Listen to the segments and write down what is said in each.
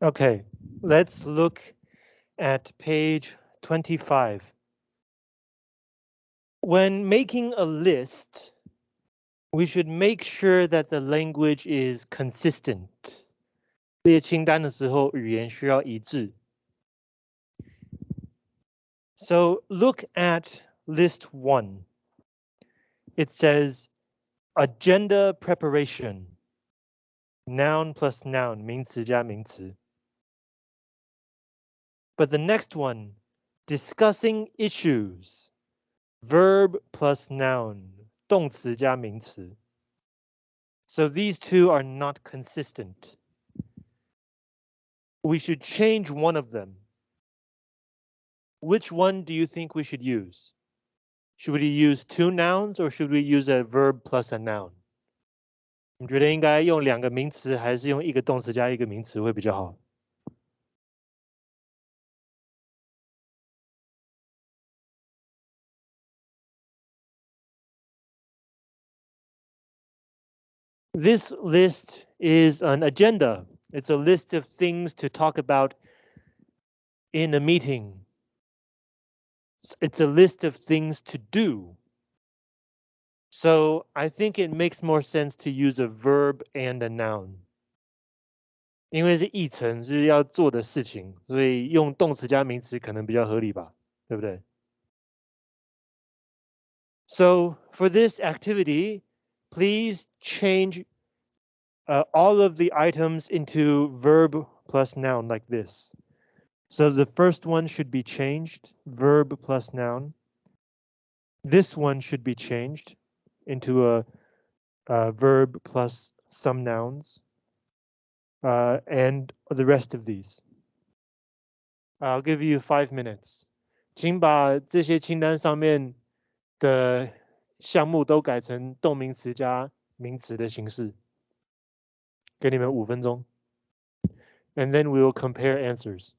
Okay, let's look at page 25. When making a list, we should make sure that the language is consistent. 列清单的时候，语言需要一致。So look at list one. It says agenda preparation. Noun plus noun, 名词加名词. But the next one, discussing issues. Verb plus noun, 动词加名词. So these two are not consistent. We should change one of them. Which one do you think we should use? Should we use two nouns or should we use a verb plus a noun? 你觉得应该用两个名词，还是用一个动词加一个名词会比较好 ？This list is an agenda. It's a list of things to talk about in a meeting. It's a list of things to do. So I think it makes more sense to use a verb and a noun. 因为是议程是要做的事情，所以用动词加名词可能比较合理吧，对不对？So for this activity, please change uh, all of the items into verb plus noun like this. So the first one should be changed, verb plus noun. This one should be changed into a, a verb plus some nouns. Uh, and the rest of these. I'll give you five minutes. 请把这些清单上面的 项目都改成动名词加名词的形式。给你们五分钟。And then we will compare answers.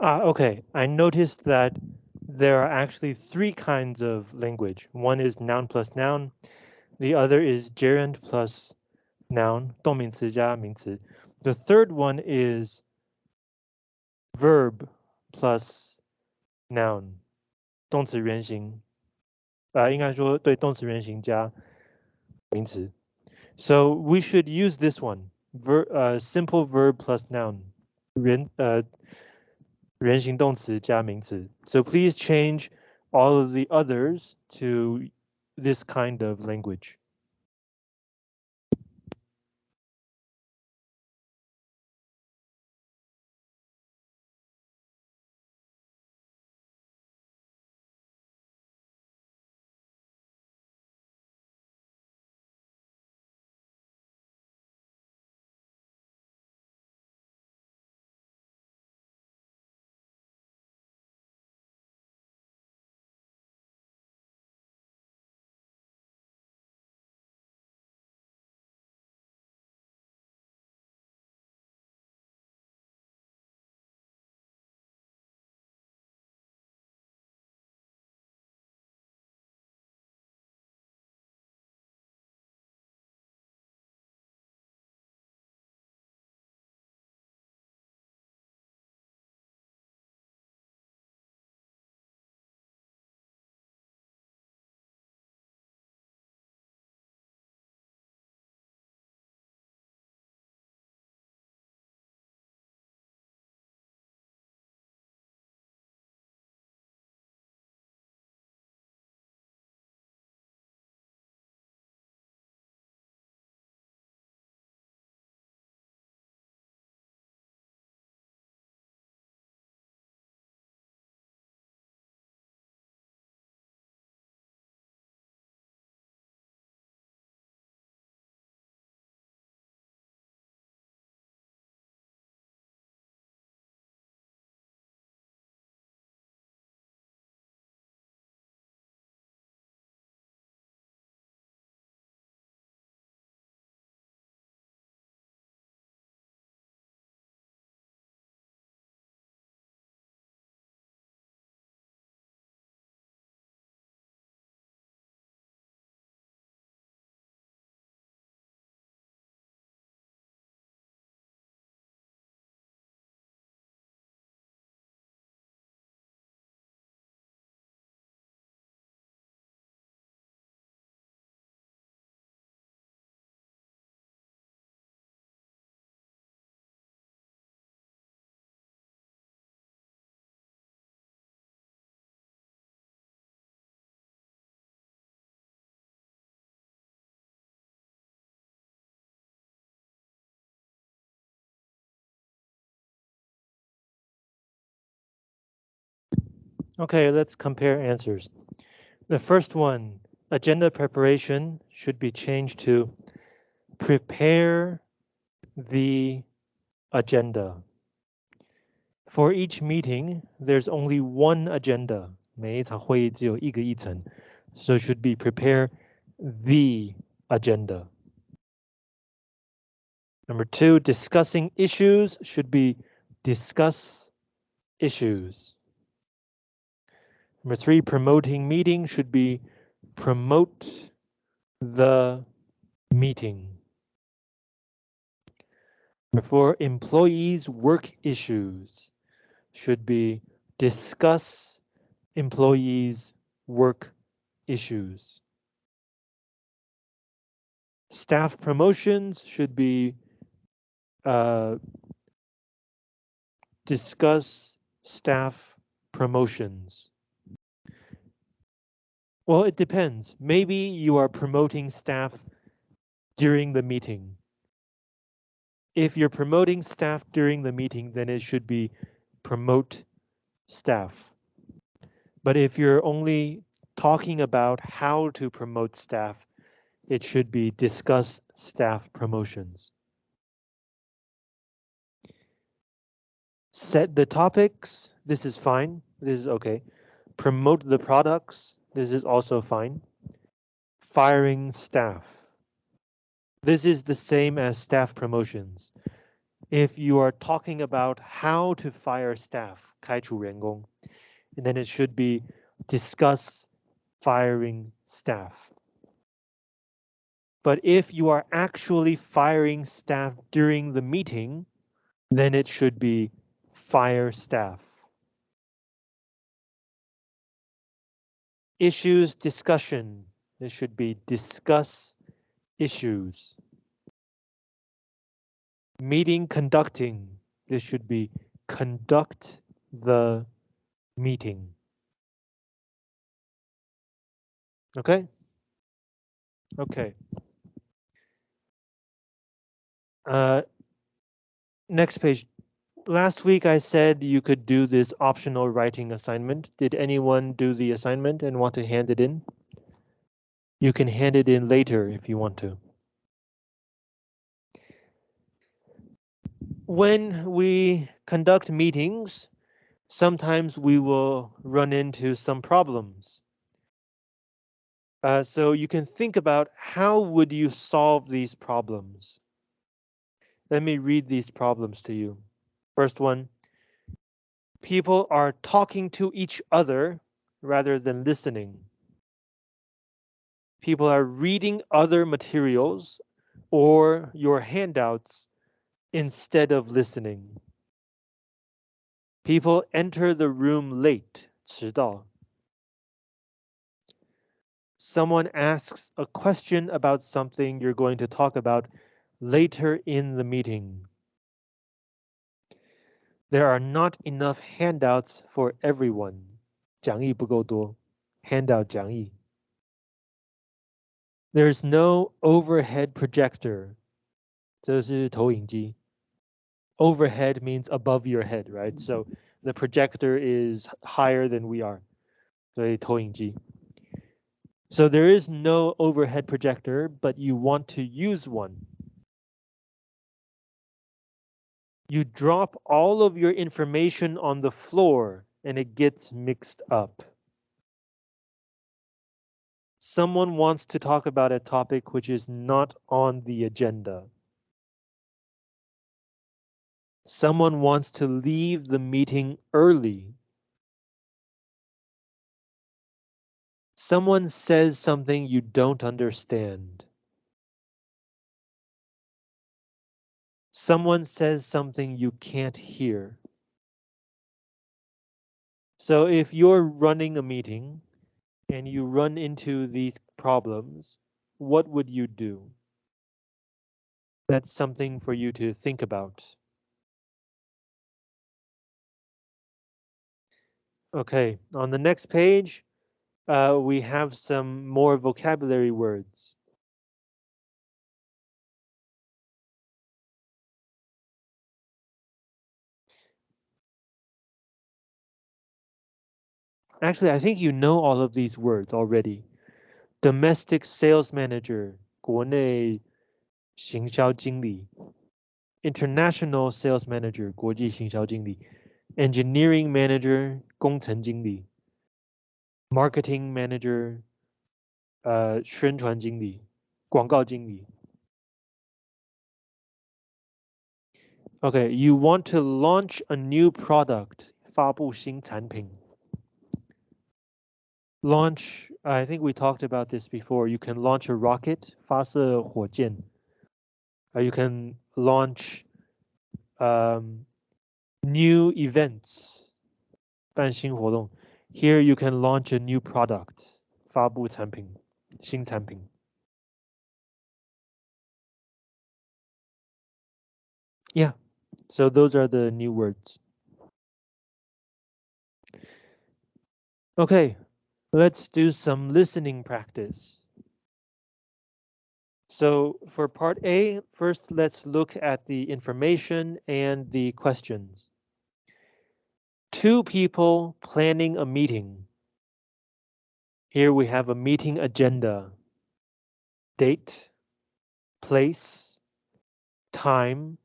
Ah, okay. I noticed that there are actually three kinds of language. One is noun plus noun. The other is gerund plus noun, 动名词加名词. The third one is verb plus noun, 动词原形. Uh, 应该说对动词原形加名词. So we should use this one, ver, uh, simple verb plus noun. 原, uh, 原形动词加名词. So please change all of the others to this kind of language. Okay, let's compare answers. The first one, agenda preparation should be changed to prepare the agenda. For each meeting, there's only one agenda. 每一场会议只有一个议程, so it should be prepare the agenda. Number two, discussing issues should be discuss issues. Number three, promoting meeting should be promote the meeting. Number four, employees work issues should be discuss employees work issues. Staff promotions should be uh, discuss staff promotions. Well, it depends. Maybe you are promoting staff during the meeting. If you're promoting staff during the meeting, then it should be promote staff. But if you're only talking about how to promote staff, it should be discuss staff promotions. Set the topics. This is fine. This is okay. Promote the products. This is also fine. Firing staff. This is the same as staff promotions. If you are talking about how to fire staff, 开除员工, and then it should be discuss firing staff. But if you are actually firing staff during the meeting, then it should be fire staff. Issues discussion. This should be discuss issues. Meeting conducting. This should be conduct the meeting. Okay? Okay. Uh, next page. Last week I said you could do this optional writing assignment. Did anyone do the assignment and want to hand it in? You can hand it in later if you want to. When we conduct meetings, sometimes we will run into some problems. Uh, so you can think about how would you solve these problems? Let me read these problems to you. First one, people are talking to each other rather than listening. People are reading other materials or your handouts instead of listening. People enter the room late, 迟到. Someone asks a question about something you're going to talk about later in the meeting. There are not enough handouts for everyone. 讲义不够多. Handout 讲义. There's no overhead projector. 这是投影机. Overhead means above your head, right? So the projector is higher than we are. 所以投影机. So there is no overhead projector, but you want to use one. You drop all of your information on the floor and it gets mixed up. Someone wants to talk about a topic which is not on the agenda. Someone wants to leave the meeting early. Someone says something you don't understand. Someone says something you can't hear. So if you're running a meeting and you run into these problems, what would you do? That's something for you to think about. Okay, on the next page, uh, we have some more vocabulary words. Actually, I think you know all of these words already. Domestic sales manager, 国内行销经理. International sales manager, 国际行销经理. Engineering manager, 工程经理. Marketing manager, 呃，宣传经理，广告经理。Okay, you want to launch a new product, 发布新产品。 Launch, I think we talked about this before. You can launch a rocket, 发射火箭。Uh, you can launch um, new events, 办新活动。Here you can launch a new product, 发布产品。新产品。Yeah, so those are the new words. Okay, let's do some listening practice. So for part A, first let's look at the information and the questions. Two people planning a meeting. Here we have a meeting agenda, date, place, time,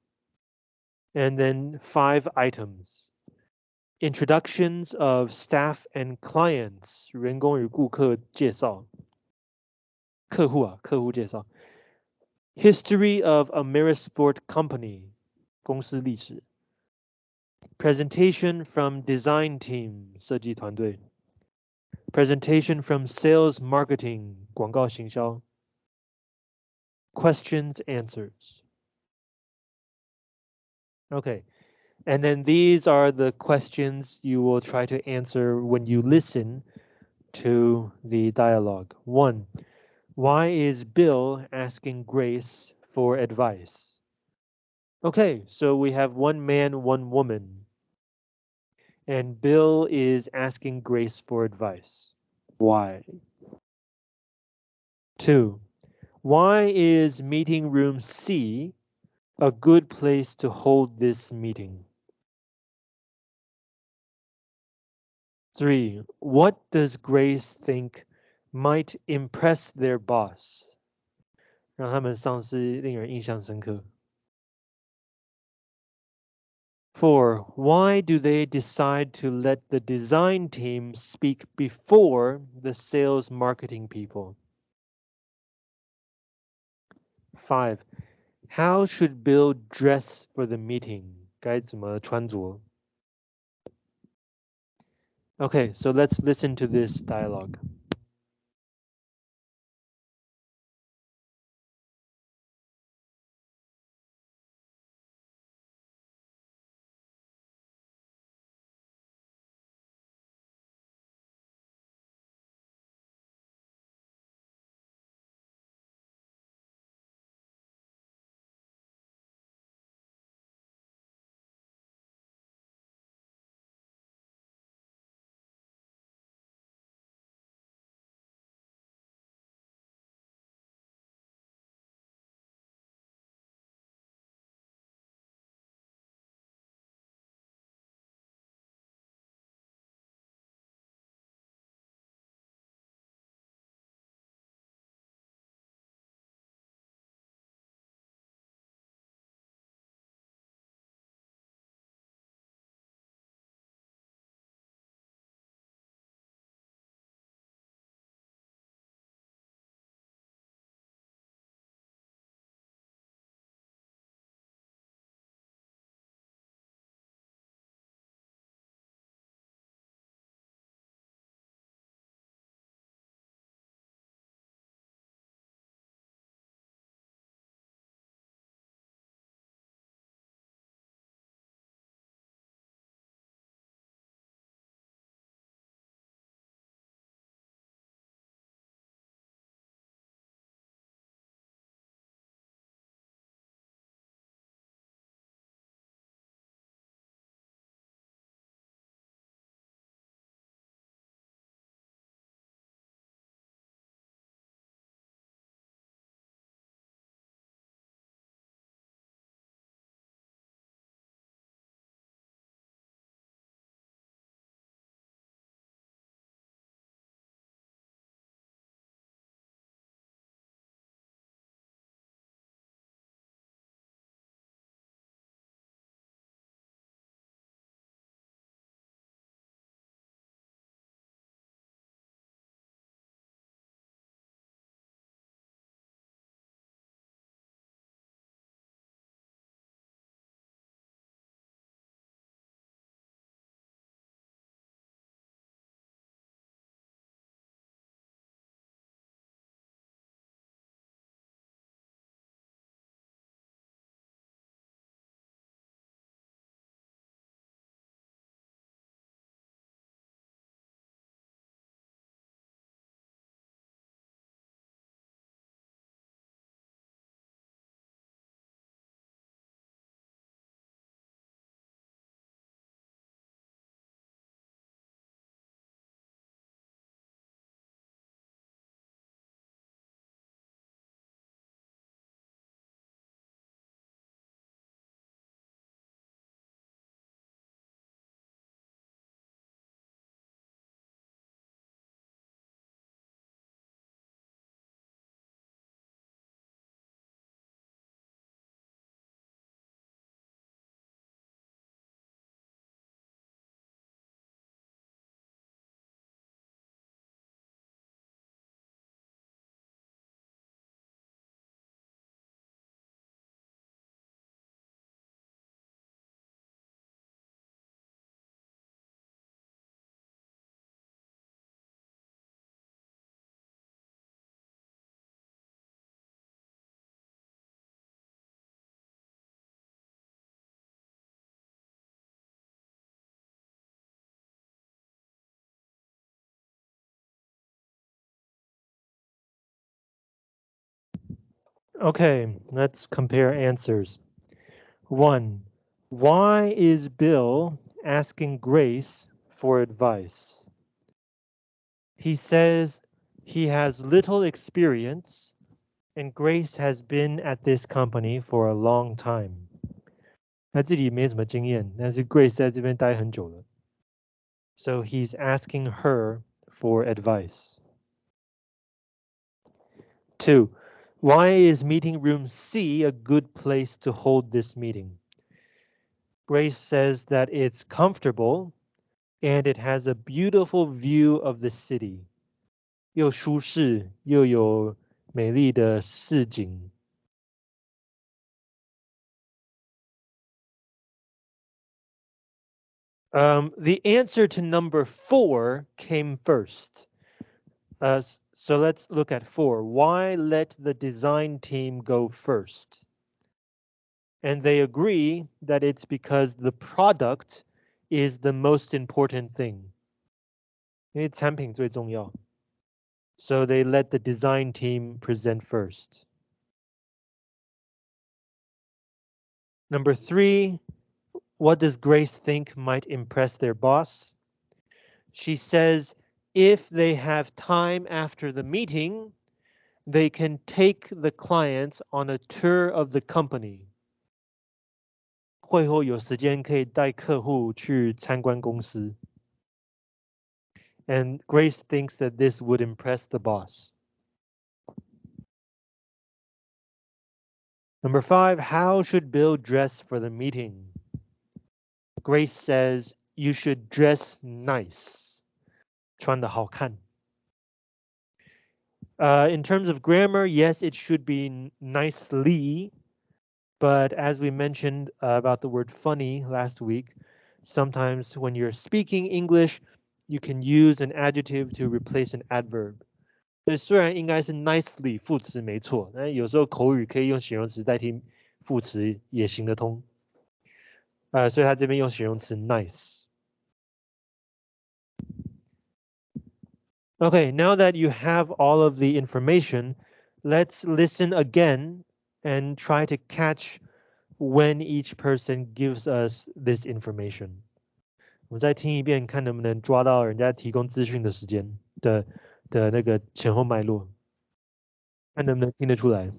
and then five items. Introductions of staff and clients, 员工与顾客介绍。客户啊，客户介绍。History of Amerisport Company, 公司历史。Presentation from Design Team, 设计团队。Presentation from sales marketing, 广告行销. Questions, answers. Okay, and then these are the questions you will try to answer when you listen to the dialogue. One, why is Bill asking Grace for advice? Okay, so we have one man, one woman and Bill is asking Grace for advice. Why? Two, why is meeting room C a good place to hold this meeting? Three, what does Grace think might impress their boss? 让他们上司令人印象深刻。Four, why do they decide to let the design team speak before the sales marketing people? Five, how should Bill dress for the meeting? 该怎么穿着? Okay, so let's listen to this dialogue. Okay, let's compare answers. One, why is Bill asking Grace for advice? He says he has little experience and Grace has been at this company for a long time. 那这里没什么经验，但是 Grace 在这边待很久了。So he's asking her for advice. Two, why is meeting room C a good place to hold this meeting? Grace says that it's comfortable and it has a beautiful view of the city. 又舒适又有美丽的市景。Um, the answer to number four came first. Uh, so let's look at four. Why let the design team go first? And they agree that it's because the product is the most important thing. 因为产品最重要. So they let the design team present first. Number three, what does Grace think might impress their boss? She says if they have time after the meeting, they can take the clients on a tour of the company. 会后有时间可以带客户去参观公司. And Grace thinks that this would impress the boss. Number five, how should Bill dress for the meeting? Grace says you should dress nice. 穿得好看. Uh, in terms of grammar, yes, it should be nicely, but as we mentioned uh, about the word funny last week, sometimes when you're speaking English, you can use an adjective to replace an adverb. 虽然应该是 nicely 副词没错，但有时候口语可以用形容词代替副词也行得通。呃，所以它这边用形容词 nice。 Okay, now that you have all of the information, let's listen again and try to catch when each person gives us this information. 我们再听一遍，看能不能抓到人家提供资讯的时间的的那个前后脉络，看能不能听得出来。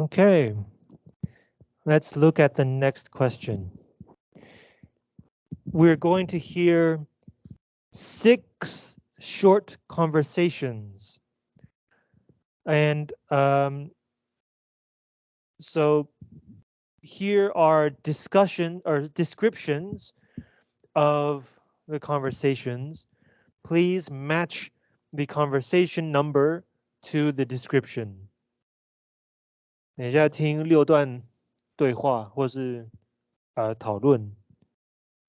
Okay, let's look at the next question. We're going to hear six short conversations. And um, so here are discussion or descriptions of the conversations. Please match the conversation number to the description. 等一下听六段对话或是呃讨论。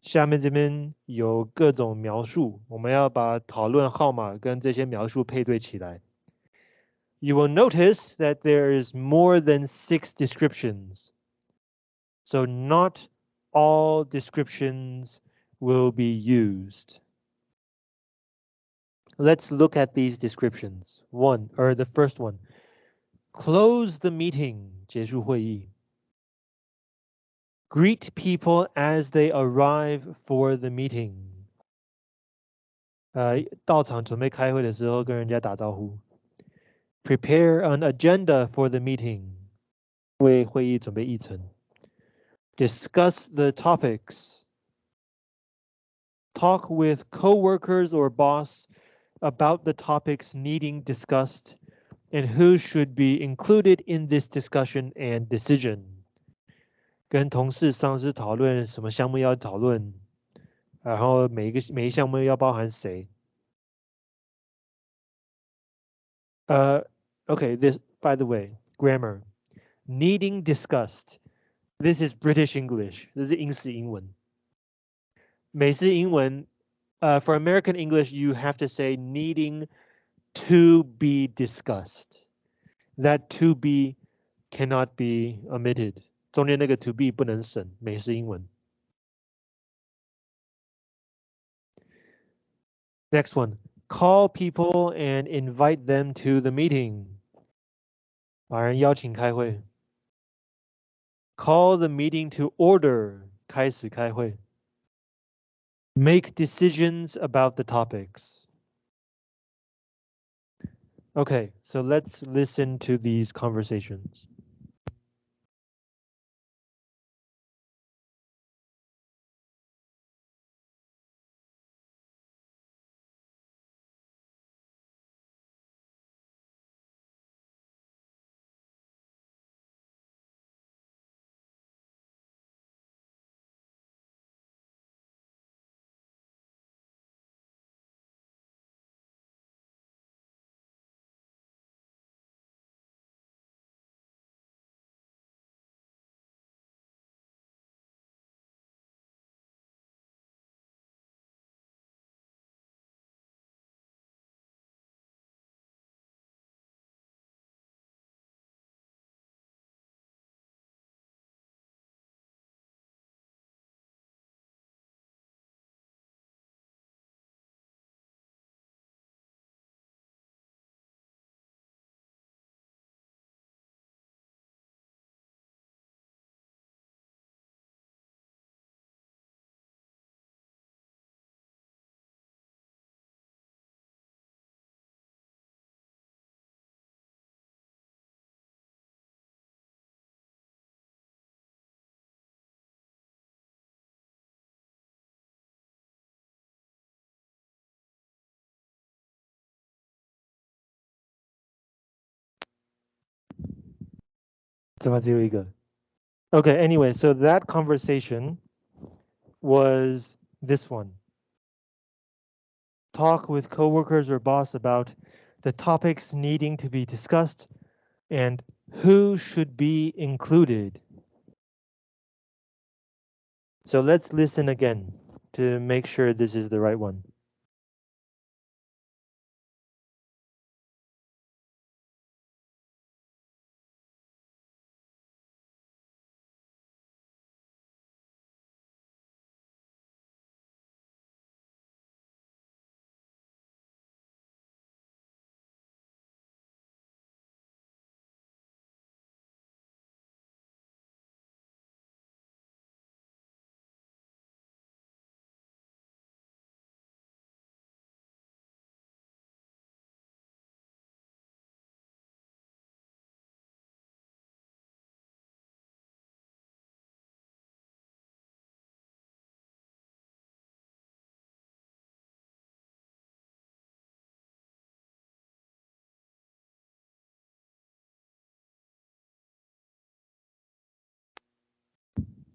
下面这边有各种描述，我们要把讨论号码跟这些描述配对起来。You will notice that there is more than six descriptions. So not all descriptions will be used. Let's look at these descriptions. One, or the first one. Close the meeting, 结束会议. Greet people as they arrive for the meeting. 呃，到场准备开会的时候跟人家打招呼。Prepare an agenda for the meeting. 为会议准备议程。Discuss the topics. Talk with coworkers or boss about the topics needing discussed and who should be included in this discussion and decision. 跟同事、上司讨论什么项目要讨论，然后每一个每一项目要包含谁。呃、uh,，okay, this by the way, grammar, needing discussed. This is British English. 这是英式英文。美式英文，呃、uh,，for American English, you have to say needing to be discussed. That to be cannot be omitted. 中间那个 to be 不能省，美式英文。Next one, call people and invite them to the meeting. 把人邀请开会。Call the meeting to order. 开始开会。Make decisions about the topics. Okay, so let's listen to these conversations. 怎么只有一个? Okay, anyway, so that conversation was this one. Talk with coworkers or boss about the topics needing to be discussed and who should be included. So let's listen again to make sure this is the right one.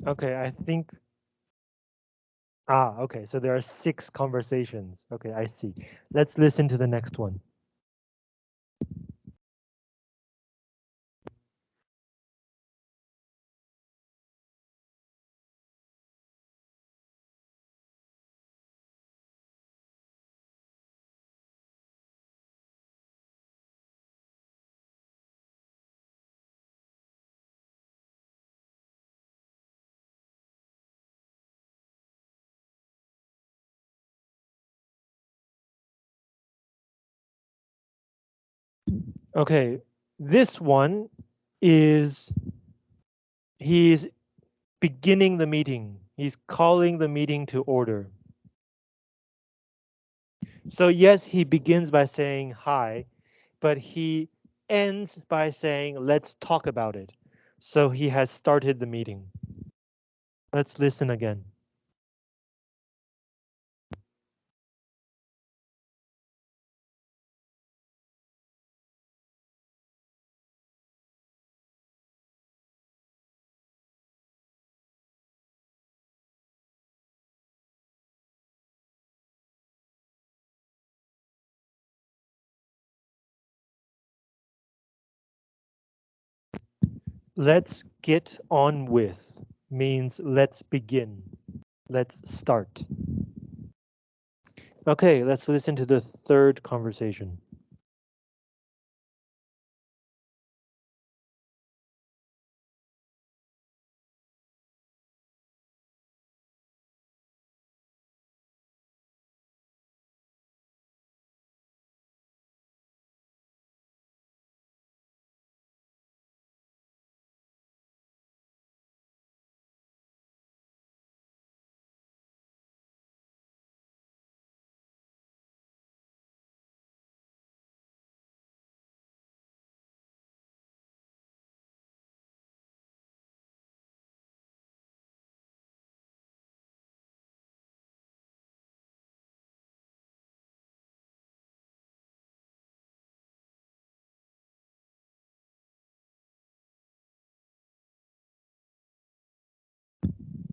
Okay, I think. Ah, okay, so there are six conversations. Okay, I see. Let's listen to the next one. Okay, this one is he's beginning the meeting. He's calling the meeting to order. So yes, he begins by saying hi, but he ends by saying, let's talk about it. So he has started the meeting. Let's listen again. Let's get on with means let's begin. Let's start. Okay, let's listen to the third conversation.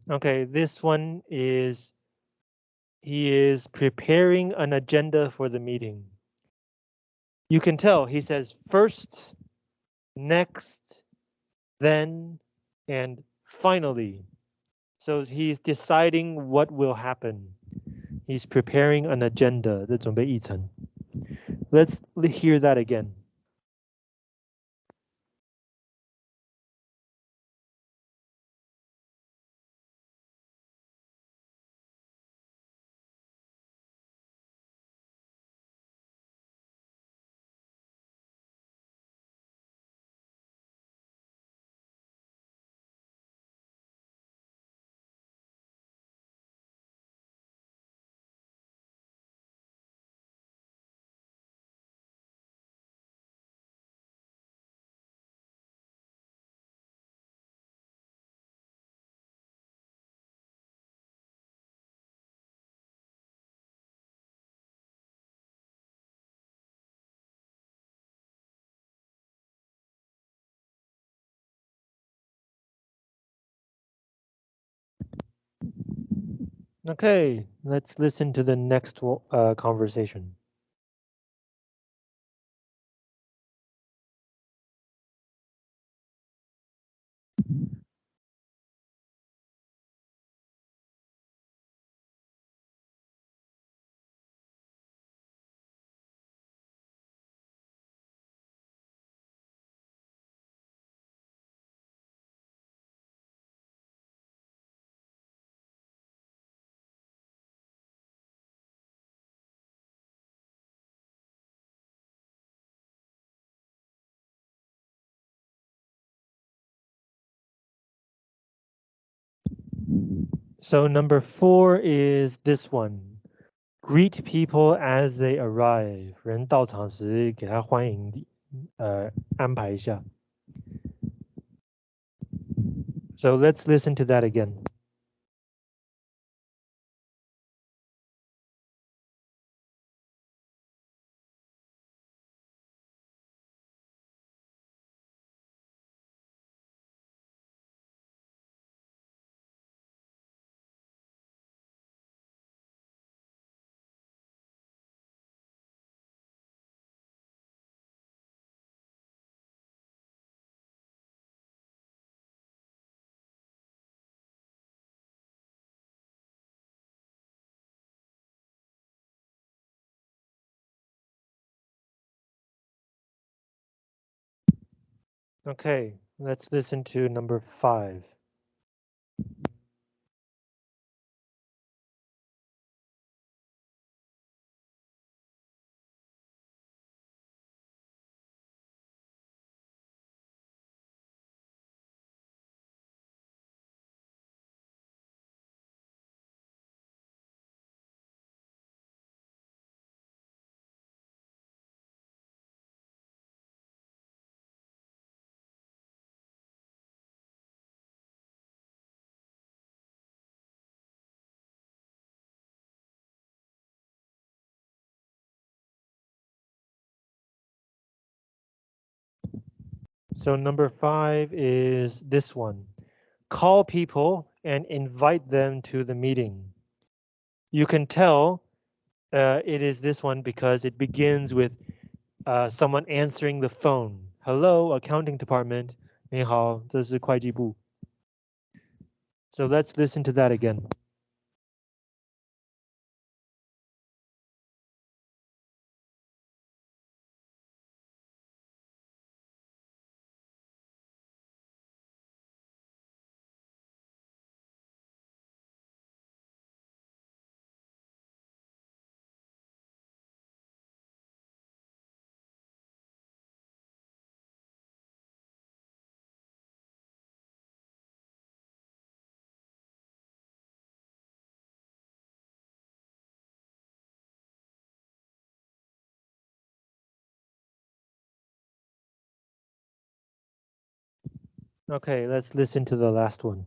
？Okay, this one is he is preparing an agenda for the meeting. You can tell he says first, next, then, and finally. So he's deciding what will happen. He's preparing an agenda. let us hear that again. Okay, let's listen to the next uh, conversation. So number four is this one. Greet people as they arrive. 人到场时给他欢迎，呃，安排一下。So let's listen to that again. Okay, let's listen to number five. 'So number five is this one. Call people and invite them to the meeting. You can tell uh, it is this one because it begins with uh, someone answering the phone. Hello, accounting department. 你好，这是会计部. So let's listen to that again. Okay, let's listen to the last one.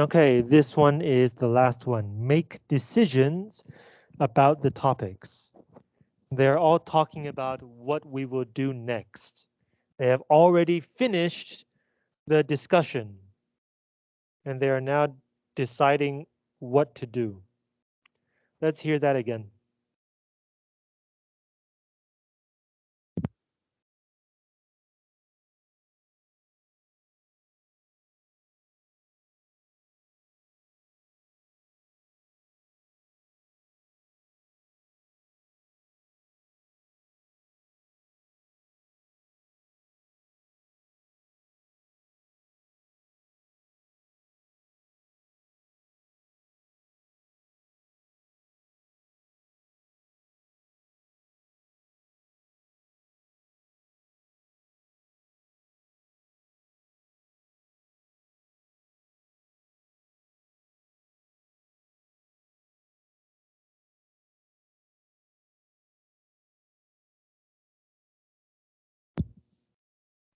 'Okay, this one is the last one. Make decisions about the topics. They're all talking about what we will do next. They have already finished the discussion and they are now deciding what to do. Let's hear that again.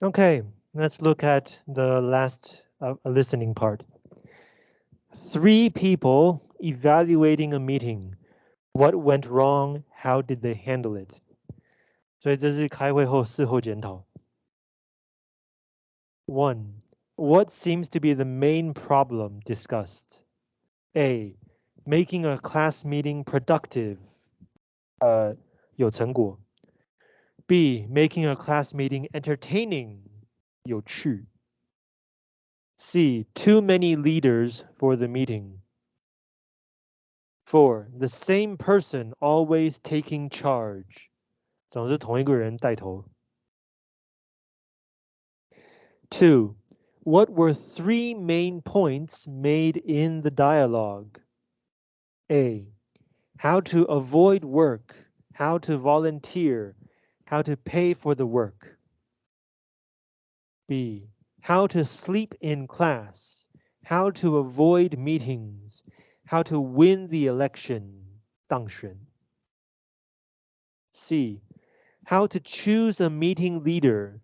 Okay, let's look at the last uh, listening part. Three people evaluating a meeting. What went wrong? How did they handle it? 所以这是开会后事后检讨。One, what seems to be the main problem discussed? A, making a class meeting productive. 呃，有成果。 B. Making a class meeting entertaining. 有趣. C. Too many leaders for the meeting. 4. The same person always taking charge. 总是同一个人带头. 2. What were three main points made in the dialogue? A. How to avoid work, how to volunteer, how to pay for the work. B. How to sleep in class, how to avoid meetings, how to win the election, 当选. C. How to choose a meeting leader.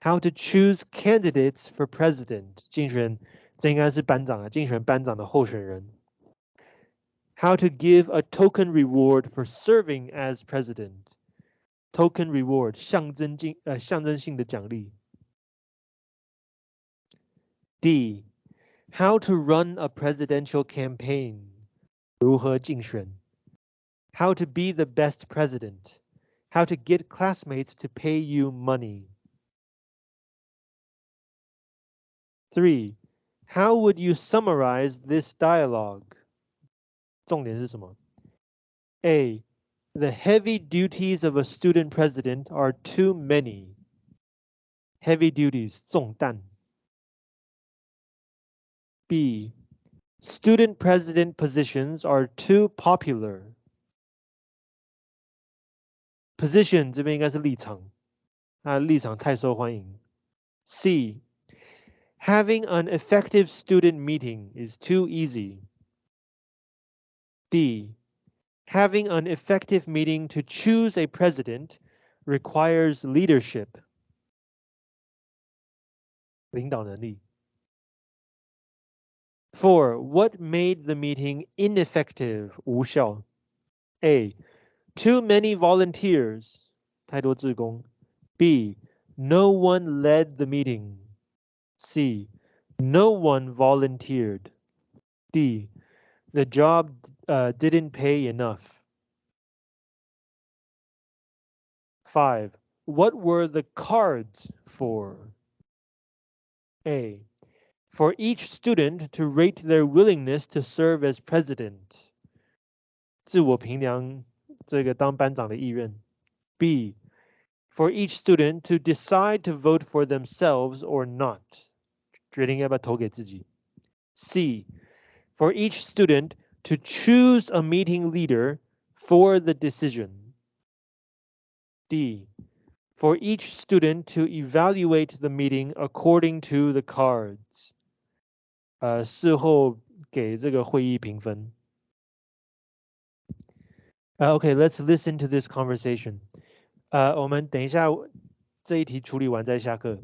How to choose candidates for president. 竞选这应该是班长啊，竞选班长的候选人。How to give a token reward for serving as president. Token reward 象征性呃象征性的奖励。D. How to run a presidential campaign. 如何竞选 How to be the best president. How to get classmates to pay you money. 3. How would you summarize this dialogue? 重点是什么? A. The heavy duties of a student president are too many. Heavy duties, 重担. B. Student president positions are too popular. Position 这边应该是立场，啊，立场太受欢迎。C. Having an effective student meeting is too easy. D. Having an effective meeting to choose a president requires leadership. 领导能力。Four, what made the meeting ineffective? 无效. A. Too many volunteers. 太多志工. B. No one led the meeting. C. No one volunteered. D. The job uh, didn't pay enough. 5. What were the cards for? A. For each student to rate their willingness to serve as president. 自我评量这个当班长的意愿. B. For each student to decide to vote for themselves or not. 决定要不要投给自己. C. For each student to choose a meeting leader for the decision. D. For each student to evaluate the meeting according to the cards. 呃，事后给这个会议评分。呃，OK, let's listen to this conversation. 呃，我们等一下这一题处理完再下课。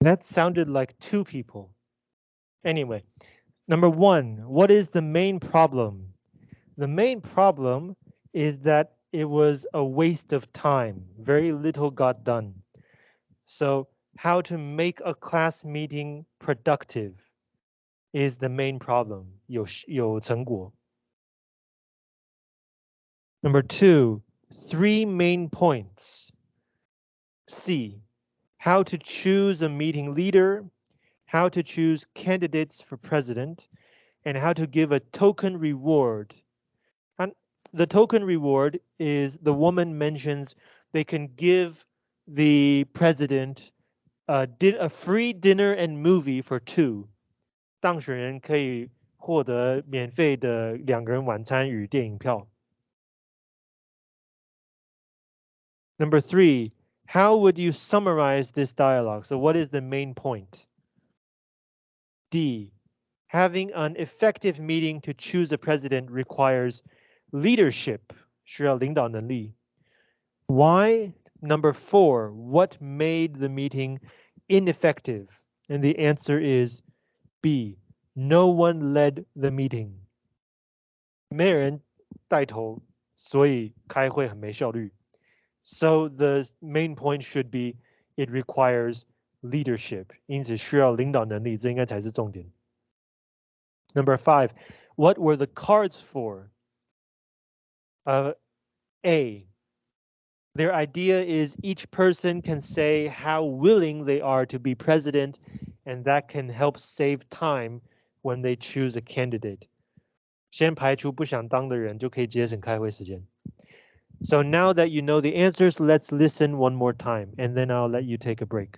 That sounded like two people. Anyway, number one, what is the main problem? The main problem is that it was a waste of time. Very little got done. So how to make a class meeting productive is the main problem. 有有成果. Number two, three main points. C, how to choose a meeting leader, how to choose candidates for president, and how to give a token reward. And the token reward is the woman mentions they can give the president a, a free dinner and movie for two. 当选人可以获得免费的两个人晚餐与电影票。Number three, how would you summarize this dialogue? So what is the main point? D, having an effective meeting to choose a president requires leadership, 需要领导能力. Why? Number four, what made the meeting ineffective? And the answer is B, no one led the meeting. 没人带头，所以开会很没效率。 so the main point should be it requires leadership. Number five, what were the cards for? Uh, A, their idea is each person can say how willing they are to be president, and that can help save time when they choose a candidate. 先排除不想当的人，就可以节省开会时间。 So now that you know the answers, let's listen one more time, and then I'll let you take a break.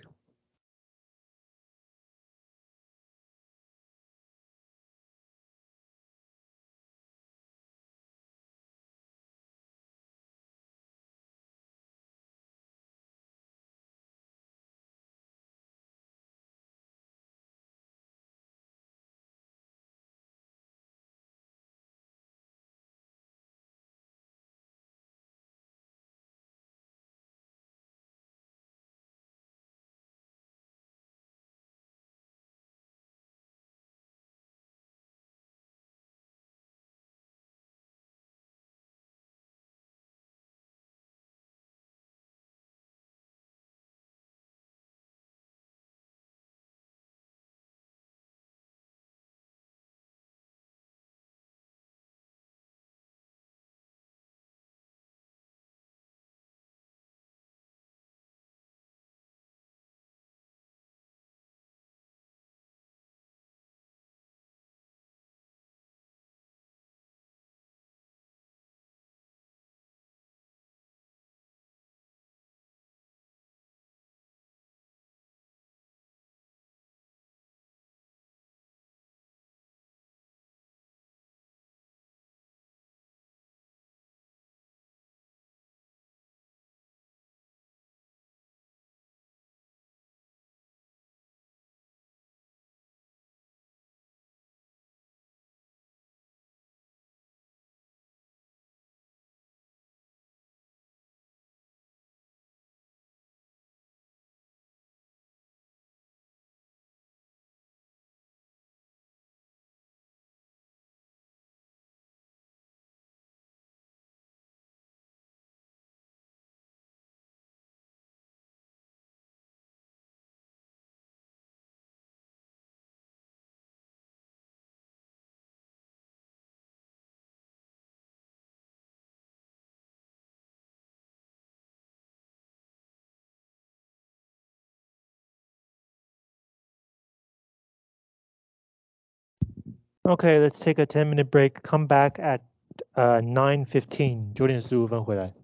Okay, let's take a 10 minute break. Come back at uh, 9.15. 九点十五分回来。